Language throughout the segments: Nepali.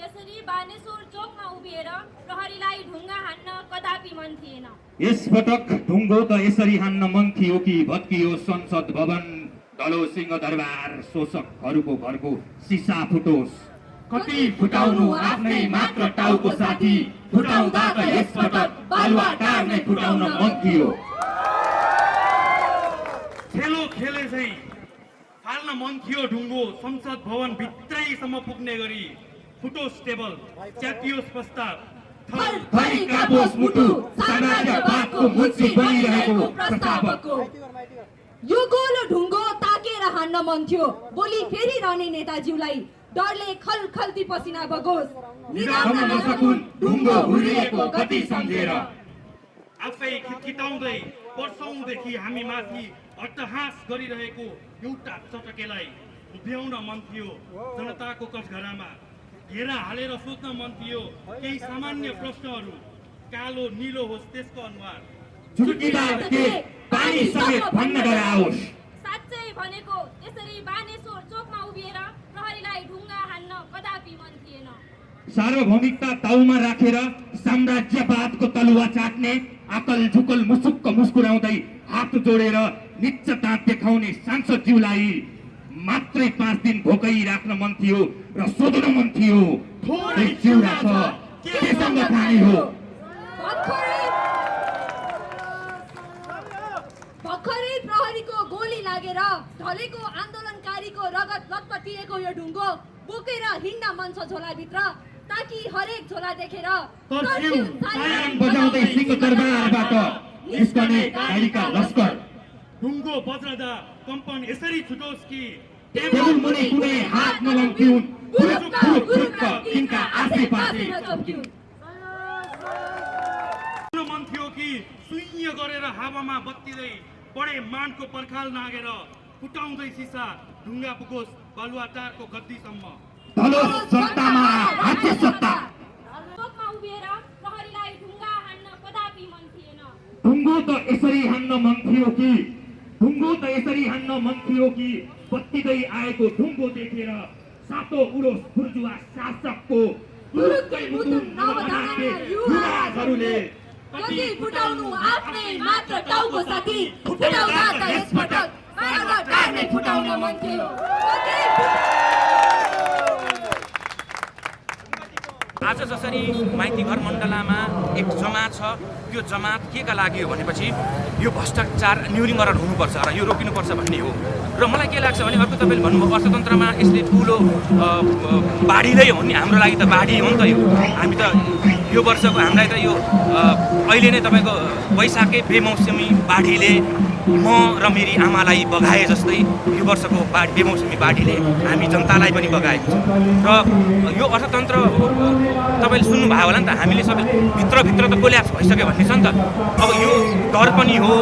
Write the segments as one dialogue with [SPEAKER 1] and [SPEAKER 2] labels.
[SPEAKER 1] यसरी बानेश्वर चोकमा उभिएर प्रहरीलाई ढुङ्गा हान्न कदापि मन थिएन।
[SPEAKER 2] यसपटक ढुङ्गो त यसरी हान्न मन थियो कि भत्कियो संसद भवन। ढलो सिंह दरबार शोषकहरूको घरको सिसा फुटोस्। कति फुटाउनु आफ्नै मात्र टाउको साथी। फुटाउँदा त यसपटक बालुवा टार नै फुटाउन मन थियो।
[SPEAKER 3] खेलो खेले चाहिँ फाल्न मन थियो ढुङ्गो संसद भवन भित्रैसम्म पुग्ने गरी। फुटोस् टेबल च्यातियोस् प्रस्ताव थर
[SPEAKER 2] थरी काबोस् मुटु साम्राज्यवादको मुन्सी बनिरहेको प्रस्तावकको
[SPEAKER 4] यो गोलो ढुङ्गो ताकेर हान्न मन थियो भोलि फेरि रहने नेताज्यूलाई डरले खल खल्ती पसिना बगोस्
[SPEAKER 2] निदाउन नसकुन् ढुङ्गो गति सम्झेर
[SPEAKER 3] आफै खिटखिटाउँदै वर्षौँदेखि हामी माथि अट्टहास गरिरहेको एउटा चटकेलाई उभ्याउन मन थियो जनताको कठघरामा घेरा हालेर सोध्न मन थियो केही सामान्य प्रश्नहरू कालो निलो होस् त्यसको अनुहार।
[SPEAKER 2] झुल्किँदा के पानी समेत भन्न डराओस्
[SPEAKER 1] साँच्चै भनेको यसरी बानेश्वर चोकमा उभिएर प्रहरीलाई ढुङ्गा हान्न कदापि मन थिएन।
[SPEAKER 2] सार्वभौमिकता ताउमा राखेर साम्राज्यवादको तलुवा चाट्ने आकल झुकल मुसुक्क मुस्कुराउँदै हात जोडेर निच्च दाँत देखाउने सांसदज्यूलाई मात्रै पाँच दिन भोकै राख्न मन थियो र सोध्न मन थियो चिउरा छ केसँग खाने हो?
[SPEAKER 4] भर्खरै प्रहरीको गोली लागेर ढलेको आन्दोलनकारीको रगत लतपतिएको यो ढुङ्गो बोकेर हिँड्न मन छ झोलाभित्र ताकि हरेक झोला देखेर
[SPEAKER 2] बजाउँदै सिंह दरबारबाट निस्कने गाडीका लस्कर
[SPEAKER 3] ढुङ्गो बज्रदा कम्पन यसरी छुटोस् कि
[SPEAKER 2] टेबल मुनि कुनै हात तिनका आसे पासे
[SPEAKER 3] मन थियो कि सुइय गरेर हावामा बत्तिँदै बडे मानको पर्खाल नागेर फुटाउँदै सिसा ढुङ्गा पुगोस् बालुवाटारको गद्दीसम्म
[SPEAKER 2] धलोस सत्तामा राज्य सत्ता
[SPEAKER 1] चोकमा उभिएर प्रहरीलाई ढुङ्गा हान्न कदापि मन थिएन
[SPEAKER 2] ढुङ्गो त यसरी हान्न मन थियो कि ढुङ्गो त यसरी हान्न मन थियो कि बत्तिँदै आएको ढुङ्गो देखेर। सातो उडोस बुर्जुवा शासकको
[SPEAKER 4] युवाहरूले कति फुटाउनु आफ्नै मात्र टाउको साथी फुटाउँदा त यसपटक फुटाउन मन थियो कति
[SPEAKER 5] आज जसरी माइती घर मण्डलामा एक जमात छ त्यो जमात के का लागि हो भनेपछि यो भ्रष्टाचार न्यूनीकरण हुनुपर्छ र यो रोकिनुपर्छ भन्ने हो। र मलाई के लाग्छ भने अर्को तपाईँले भन्नुभयो अर्थतन्त्रमा यसले ठुलो अ, बाढीलै हो नि हाम्रो लागि त बाढी हो नि त यो। हामी त यो वर्षको हामीलाई त यो अहिले नै तपाईँको वैशाखै बेमौसमी बाढीले म र मेरी आमालाई बगाए जस्तै यो वर्षको बाढी बेमौसमी बाढीले हामी जनतालाई पनि बगाएको छ। र यो अर्थतन्त्र तपाईँले सुन्नुभयो होला नि त हामीले सबै भित्रभित्र त कोल्याप्स भइसक्यो भन्ने छ नि त। अब यो डर पनि हो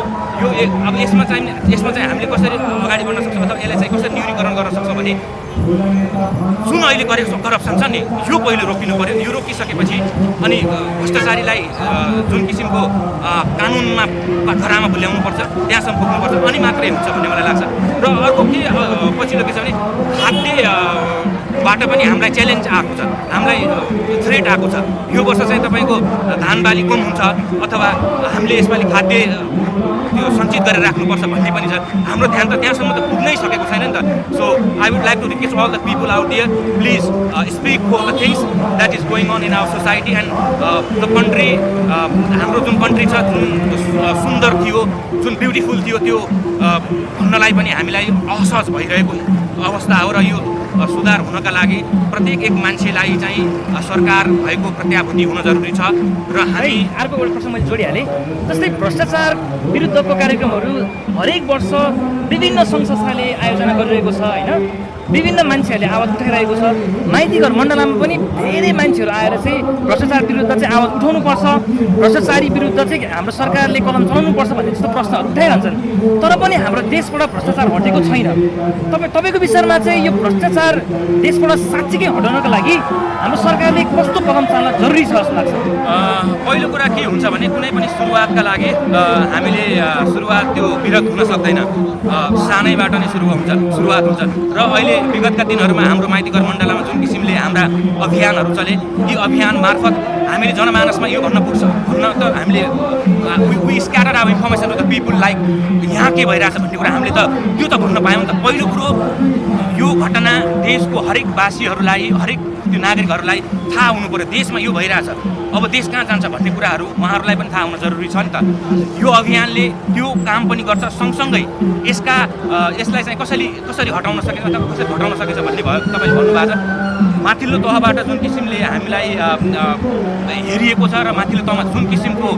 [SPEAKER 5] यो अब यसमा चाहिँ यसमा चाहिँ हामीले कसरी अगाडि बढ्न सक्छौँ अथवा यसलाई कसरी न्यूनीकरण गर्न सक्छौँ भने जुन अहिले गरेको करप्सन छ नि। यो पहिलो रोकिनु पर्यो यो रोकिसकेपछि अनि भ्रष्टाचारीलाई जुन किसिमको कानुनमा कठघरामा ल्याउनुपर्छ त्यहाँसम्म पुग्नुपर्छ अनि मात्रै हुन्छ भन्ने मलाई लाग्छ। र अर्को के पछिल्लो के छ भने खाद्य अ, बाट पनि हामीलाई च्यालेन्ज आएको छ। हामीलाई थ्रेट आएको छ। यो वर्ष चाहिँ तपाईँको धान बाली कम हुन्छ अथवा हामीले यसपालि खाद्य त्यो सञ्चित गरेर राख्नुपर्छ भन्ने पनि छ। हाम्रो ध्यान त त्यहाँसम्म त पुग्नै सकेको नि त so I would like to request all the people out there please speak for the things that is going on in our society and the country हाम्रो जुन कन्ट्री छ जुन सुन्दर थियो जुन ब्युटिफुल थियो त्यो भन्नलाई पनि हामीलाई असहज भइरहेको अवस्था हो र यो सुधार हुनका लागि प्रत्येक एक मान्छेलाई चाहिँ सरकार भएको प्रत्याभूति हुन जरुरी छ र हामी
[SPEAKER 6] अर्को एउटा प्रश्न मैले जोडिहालेँ जस्तै भ्रष्टाचार विरुद्धको कार्यक्रमहरू हरेक वर्ष विभिन्न सङ्घ संस्थाले आयोजना गरिरहेको छ होइन? विभिन्न मान्छेहरूले आवाज उठाइरहेको छ। माइतीघर मण्डलमा पनि धेरै मान्छेहरू आएर चाहिँ भ्रष्टाचार विरुद्ध चाहिँ आवाज उठाउनुपर्छ। भ्रष्टाचारी विरुद्ध चाहिँ हाम्रो सरकारले कलम चलाउनुपर्छ भन्ने जस्तो प्रश्नहरू उठाइरहन्छन्। तर पनि हाम्रो देशबाट भ्रष्टाचार हटेको छैन। तपाईँ तपाईँको विचारमा चाहिँ यो भ्रष्टाचार देशबाट साँच्चीकै हटाउनको लागि हाम्रो सरकारले कस्तो कदम चाल्न जरुरी छ जस्तो लाग्छ?
[SPEAKER 5] पहिलो कुरा के हुन्छ भने कुनै पनि सुरुवातका लागि हामीले सुरुवात त्यो विरत हुन सक्दैन। सानैबाट नै सुरु हुन्छ सुरुवात हुन्छ। र अहिले विगतका दिनहरूमा हाम्रो माइतीघर मण्डलमा जुन किसिमले हाम्रा अभियानहरू चले यी अभियान मार्फत हामीले जनमानसमा यो भन्न पुग्छ। भन्न त हामीले वी स्क्याटर अब इन्फर्मेसन द पिपुल लाइक यहाँ के भइरहेछ भन्ने कुरा हामीले त त्यो त भन्न पायौँ त। पहिलो कुरो यो घटना देशको हरेक वासीहरूलाई हरेक त्यो नागरिकहरूलाई थाहा हुनु पऱ्यो। देशमा यो भइरहेछ। अब देश कहाँ जान्छ भन्ने कुराहरू उहाँहरूलाई पनि थाहा हुन जरुरी छ नि त। यो अभियानले त्यो काम पनि गर्छ। सँगसँगै यसका अ, यसलाई चाहिँ कसरी कसरी हटाउन सकिन्छ अथवा कसरी घटाउन सकिन्छ भन्ने भयो तपाईँले भन्नुभएको छ। माथिल्लो तहबाट जुन किसिमले हामीलाई हेरिएको छ र माथिल्लो तहमा जुन किसिमको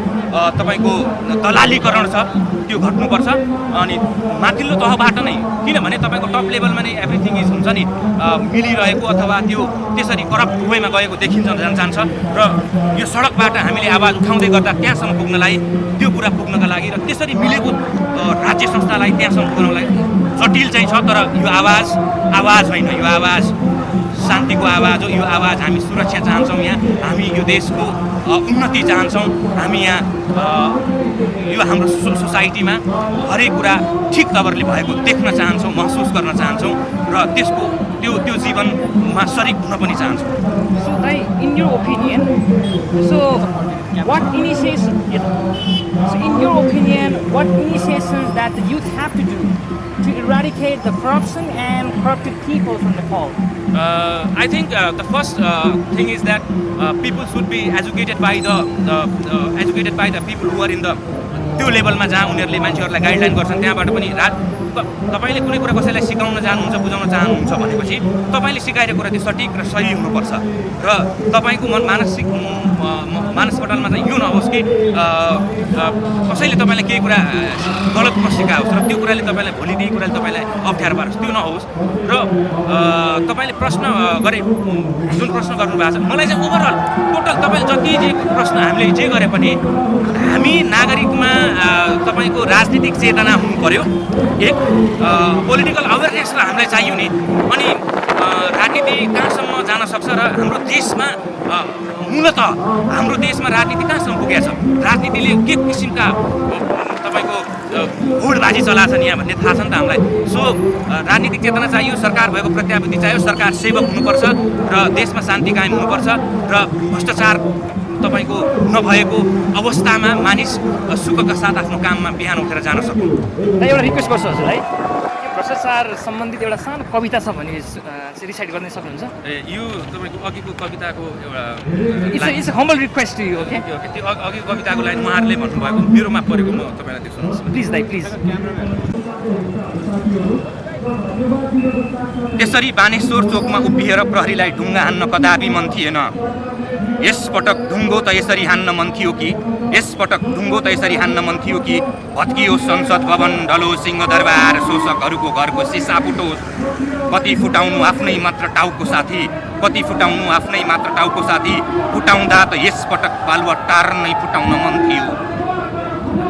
[SPEAKER 5] तपाईँको दलालीकरण छ त्यो घट्नुपर्छ। अनि माथिल्लो तहबाट नै किनभने तपाईँको टप लेभलमा नै एभ्रिथिङ इज हुन्छ नि मिलिरहेको अथवा त्यो त्यसरी करप्ट वेमा गएको देखिन्छ जान जान्छ। र यो सडकबाट हामीले आवाज उठाउँदै गर्दा त्यहाँसम्म पुग्नलाई त्यो कुरा पुग्नका लागि र त्यसरी मिलेको राज्य संस्थालाई त्यहाँसम्म पुग्नलाई जटिल चाहिँ छ तर यो आवाज आवाज होइन यो आवाज शान्तिको आवाज हो। यो आवाज हामी सुरक्षा चाहन्छौँ यहाँ। हामी यो देशको उन्नति चाहन्छौँ। हामी यहाँ यो हाम्रो सो सोसाइटीमा हरेक कुरा ठिक तवरले भएको देख्न चाहन्छौँ महसुस गर्न चाहन्छौँ र त्यसको त्यो त्यो जीवनमा सरिक हुन पनि चाहन्छौँ।
[SPEAKER 6] In your opinion, so what initiation, so in your opinion, what initiations that the youth have to eradicate the corruption and corrupted people from Nepal?
[SPEAKER 5] Uh, I think uh, the first uh, thing is that uh, people should be educated by the, the uh, educated by the people who are in the त्यो लेभलमा जहाँ उनीहरूले मान्छेहरूलाई गाइडलाइन गर्छन् त्यहाँबाट पनि रात तपाईँले कुनै कुरा कसैलाई सिकाउन चाहनुहुन्छ बुझाउन चाहनुहुन्छ भनेपछि तपाईँले सिकाएको कुरा त्यो सठिक र सही हुनुपर्छ र तपाईँको मन मानसिक मानसपटलमा चाहिँ यो नहोस् कि कसैले तपाईँलाई केही कुरा गलत नसिकाओस् र त्यो कुराले तपाईँलाई भोलि त्यही कुराले तपाईँलाई अप्ठ्यारो पारोस् त्यो नहोस्। र तपाईँले प्रश्न गरे जुन प्रश्न गर्नुभएको छ मलाई चाहिँ ओभरअल टोटल तपाईँले जति जे प्रश्न हामीले जे गरे पनि हामी नागरिकमा तपाईँको राजनीतिक चेतना हुनु पर्यो। एक पोलिटिकल अवेरनेस र हामीलाई चाहियो नि। अनि राजनीति कहाँसम्म जान सक्छ र हाम्रो देशमा मूलत हाम्रो देशमा राजनीति कहाँसम्म पुगेको छ। राजनीतिले के किसिमका तपाईँको भोटबाजी चलाछन् यहाँ भन्ने थाहा छ नि त हामीलाई। सो राजनीतिक चेतना चाहियो सरकार भएको प्रत्याभूति चाहियो सरकार सेवक हुनुपर्छ र देशमा शान्ति कायम हुनुपर्छ र भ्रष्टाचार तपाईँको नभएको अवस्थामा मानिस सुखका साथ आफ्नो काममा बिहान उठेर जान सक्नु
[SPEAKER 6] एउटा रिक्वेस्ट गर्छु हजुरलाई। भ्रष्टाचार सम्बन्धित एउटा सानो कविता छ भने रिसाइड गर्न सक्नुहुन्छ?
[SPEAKER 5] ए, यो तपाईँको अघिको कविताको एउटा
[SPEAKER 6] it's humble request to you okay
[SPEAKER 5] त्यो अघि- अघिको कविताको लाइन उहाँहरूले भन्नुभएको मेरोमा परेको म तपाईँलाई त्यो सुनाउँछु
[SPEAKER 6] प्लिज दाइ प्लिज
[SPEAKER 5] त्यसरी बानेश्वर चोकमा उभिएर प्रहरीलाई ढुङ्गा हान्न कदापि मन थिएन। यसपटक ढुङ्गो त यसरी हान्न मन थियो कि यसपटक ढुङ्गो त यसरी हान्न मन थियो कि भत्कियो संसद भवन ढलो सिंहदरबार शोषकहरूको घरको सिसा फुटोस् कति फुटाउनु आफ्नै मात्र टाउको साथी कति फुटाउनु आफ्नै मात्र टाउको साथी फुटाउँदा त यसपटक बालुवा टार नै फुटाउन मन थियो।